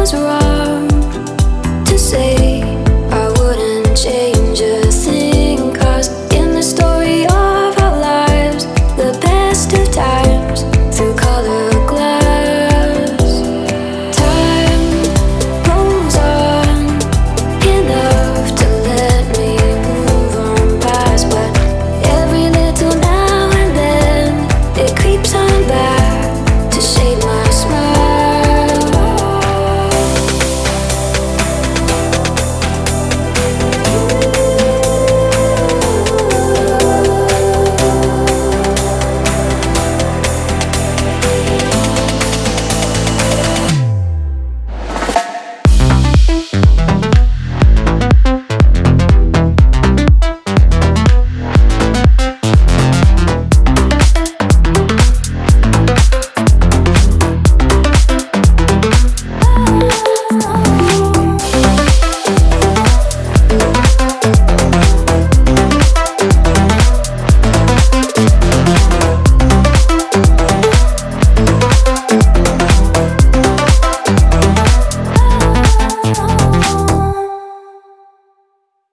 Was wrong.